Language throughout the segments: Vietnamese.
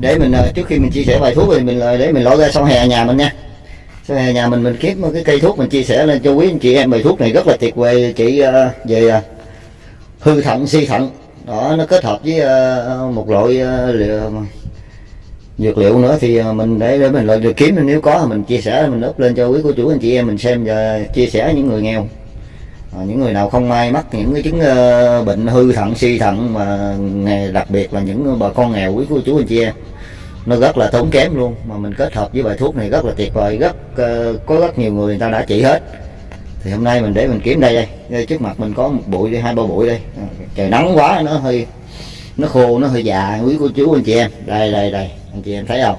để mình ờ, trước khi mình chia sẻ bài thuốc thì mình ờ, để mình lôi ra sau hè nhà mình nha. Sau hè nhà mình mình kiếm cái cây thuốc mình chia sẻ lên cho quý anh chị em. Bài thuốc này rất là tuyệt vời chị ờ, về hư thận suy thận. Đó nó kết hợp với một loại liệu, dược liệu nữa thì mình để để mình lại được kiếm. Nếu có thì mình chia sẻ mình up lên cho quý cô chú anh chị em mình xem và chia sẻ những người nghèo. À, những người nào không may mắc những cái chứng ờ, bệnh hư thận suy thận mà đặc biệt là những bà con nghèo quý cô chú anh chị em nó rất là tốn kém luôn. Mà mình kết hợp với bài thuốc này rất là tuyệt vời rất ờ, có rất nhiều người người ta đã trị hết. Thì hôm nay mình để mình kiếm đây đây, đây trước mặt mình có một bụi đây hai ba bụi đây. Trời nắng quá nó hơi nó khô nó hơi già quý cô chú anh chị em đây đây đây. Anh chị em thấy không?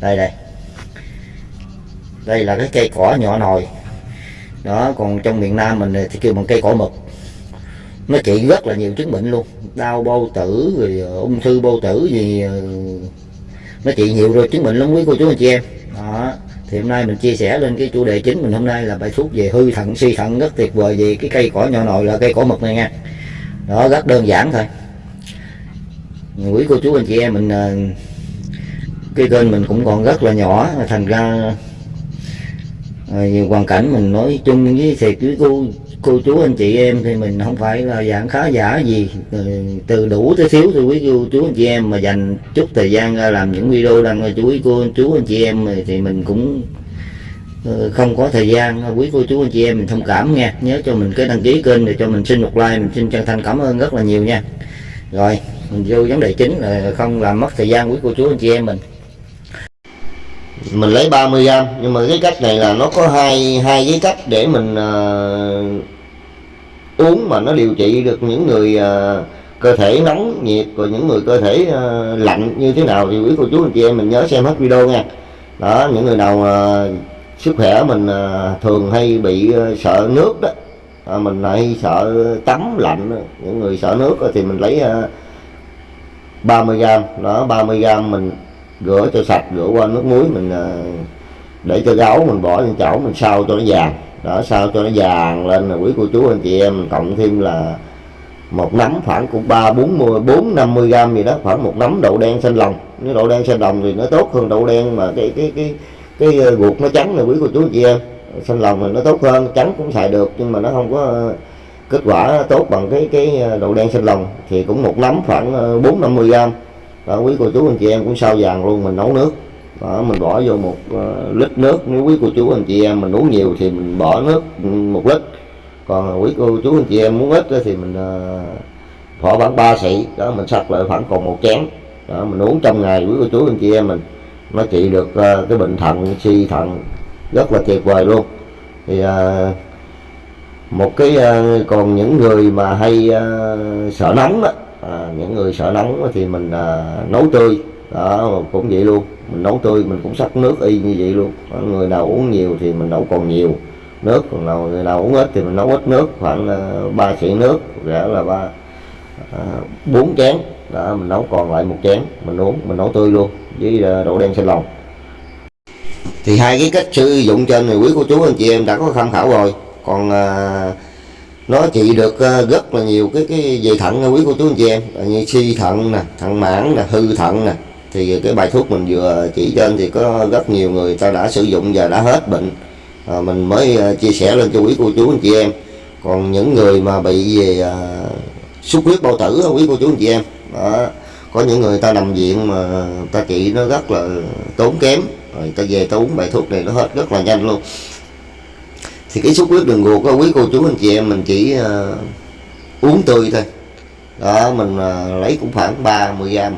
Đây đây. Đây là cái cây cỏ nhỏ nồi đó, còn trong miền Nam mình thì kêu bằng cây cỏ mực. Nó trị rất là nhiều chứng bệnh luôn. Đau, bao tử, rồi ờ, ung thư bao tử gì ờ, nó trị nhiều rồi chứng bệnh lắm quý cô chú anh chị em. Đó, thì hôm nay mình chia sẻ lên cái chủ đề chính mình hôm nay là bài thuốc về hư thận, suy thận, rất tuyệt vời về cái cây cỏ nhỏ nồi là cây cỏ mực này nha. Đó, rất đơn giản thôi. Quý cô chú anh chị em mình ờ, cái kênh mình cũng còn rất là nhỏ, thành ra Ờ, nhiều hoàn cảnh mình nói chung với thiệt với cô cô chú anh chị em thì mình không phải là dạng khá giả gì. Ờ, từ đủ tới thiếu thì quý cô chú anh chị em mà dành chút thời gian ra làm những video đăng cho quý cô chú anh chị em thì mình cũng ờ, không có thời gian. Quý cô chú anh chị em mình thông cảm nha. Nhớ cho mình cái đăng ký kênh để cho mình xin một like mình xin chân thành cảm ơn rất là nhiều nha. Rồi mình vô vấn đề chính là không làm mất thời gian quý cô chú anh chị em mình mình lấy 30 gram nhưng mà cái cách này là nó có hai hai cái cách để mình ờ, uống mà nó điều trị được những người ờ, cơ thể nóng nhiệt rồi những người cơ thể ờ, lạnh như thế nào thì quý cô chú anh chị em mình nhớ xem hết video nha. Đó những người nào ờ, sức khỏe mình ờ, thường hay bị ờ, sợ nước đó à, mình hay sợ tắm lạnh những người sợ nước thì mình lấy ờ, 30 gram. Đó 30 gram mình rửa cho sạch rửa qua nước muối, mình ờ, để cho gáo mình bỏ lên chảo mình sao cho nó vàng. Đó, sao cho nó vàng lên là quý cô chú, anh chị em, cộng thêm là một nắm khoảng cũng ba, bốn mươi, bốn, năm mươi gram gì đó, khoảng một nắm đậu đen xanh lòng. Nếu đậu đen xanh lòng thì nó tốt hơn đậu đen mà cái cái cái cái ờ, ruột nó trắng là quý cô chú, anh chị em. Xanh lòng thì nó tốt hơn, trắng cũng xài được, nhưng mà nó không có ờ, kết quả tốt bằng cái cái đậu đen xanh lòng. Thì cũng một nắm khoảng bốn, năm mươi gram đó quý cô chú anh chị em cũng sao vàng luôn mình nấu nước. Đó mình bỏ vô một uh, lít nước. Nếu quý cô chú anh chị em mình uống nhiều thì mình bỏ nước một lít. Còn quý cô chú anh chị em muốn ít thì mình uh, bỏ khoảng ba xị. Đó mình sắc lại khoảng còn một chén. Đó mình uống trong ngày quý cô chú anh chị em mình nó trị được uh, cái bệnh thận suy thận rất là tuyệt vời luôn. Thì uh, một cái uh, còn những người mà hay uh, sợ nóng đó, à, những người sợ nóng thì mình à, nấu tươi. Đó cũng vậy luôn. Mình nấu tươi mình cũng sắc nước y như vậy luôn. Người nào uống nhiều thì mình nấu còn nhiều nước còn nào người nào uống ít thì mình nấu ít nước khoảng à, uh, 3 nước rẻ là ba à, bốn chén. Đó mình nấu còn lại một chén mình uống mình nấu tươi luôn với à, đậu đen xanh lòng. Thì hai cái cách sử dụng trên này quý cô chú anh chị em đã có tham khảo rồi. Còn à, nó trị được ờ, rất là nhiều cái cái về thận nha quý cô chú anh chị em. Ờ, như suy thận nè thận mãn nè hư thận nè. Thì cái bài thuốc mình vừa chỉ trên thì có rất nhiều người ta đã sử dụng và đã hết bệnh. À, mình mới chia sẻ lên cho quý cô chú anh chị em. Còn những người mà bị về à, xuất huyết bao tử quý cô chú anh chị em đó có những người ta nằm viện mà ta trị nó rất là tốn kém. Rồi ta về ta uống bài thuốc này nó hết rất là nhanh luôn thì cái xuất huyết đường ruột đó, quý cô chú anh chị em mình chỉ uh, uống tươi thôi. Đó mình uh, lấy cũng khoảng 30 gram.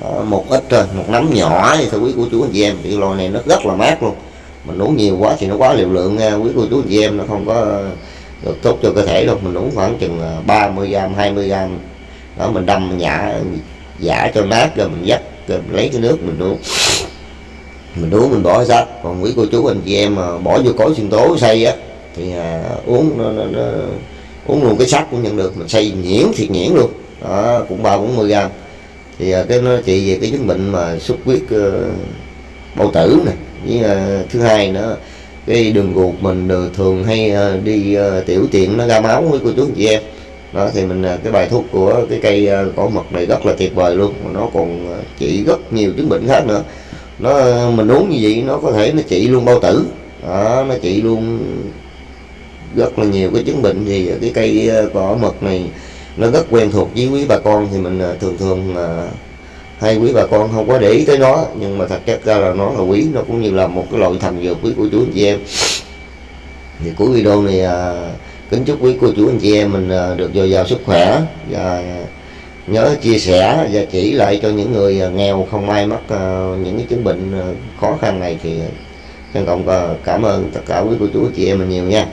Đó, một ít thôi một nắm nhỏ thì thôi quý cô chú anh chị em. Thì loại này nó rất là mát luôn. Mình uống nhiều quá thì nó quá liều lượng nha quý cô chú anh chị em. Nó không có ờ, được tốt cho cơ thể đâu. Mình uống khoảng chừng 30 gram 20 gram. Đó mình đâm nhả giả cho mát rồi mình dắt rồi mình lấy cái nước mình uống. Mình uống mình bỏ ra. Còn quý cô chú anh chị em mà bỏ vô cối sinh tố xay á thì à, uống nó, nó, nó uống luôn cái sắt cũng nhận được mình xay nhuyễn thiệt nhuyễn luôn. Đó cũng ba bốn mươi gram. Thì à, cái nó trị về cái chứng bệnh mà xuất huyết uh, bao tử nè. Với à, thứ hai nữa cái đường ruột mình thường hay uh, đi uh, tiểu tiện nó ra máu với cô chú anh chị em. Đó thì mình à, cái bài thuốc của cái cây cỏ mật này rất là tuyệt vời luôn. Nó còn trị rất nhiều chứng bệnh khác nữa. Nó mình uống như vậy nó có thể nó trị luôn bao tử. Đó, nó trị luôn rất là nhiều cái chứng bệnh thì cái cây ờ, cỏ mật này nó rất quen thuộc với quý bà con thì mình ờ, thường thường ờ, hay quý bà con không có để ý tới nó. Nhưng mà thật chất ra là nó là quý nó cũng như là một cái loại thần dược quý của chú anh chị em. Thì cuối video này à, kính chúc quý cô chú anh chị em mình à, được dồi dào sức khỏe và nhớ chia sẻ và chỉ lại cho những người nghèo không may mắc à, những cái chứng bệnh à, khó khăn này thì trân trọng cảm ơn tất cả quý cô chú anh chị em mình nhiều nha.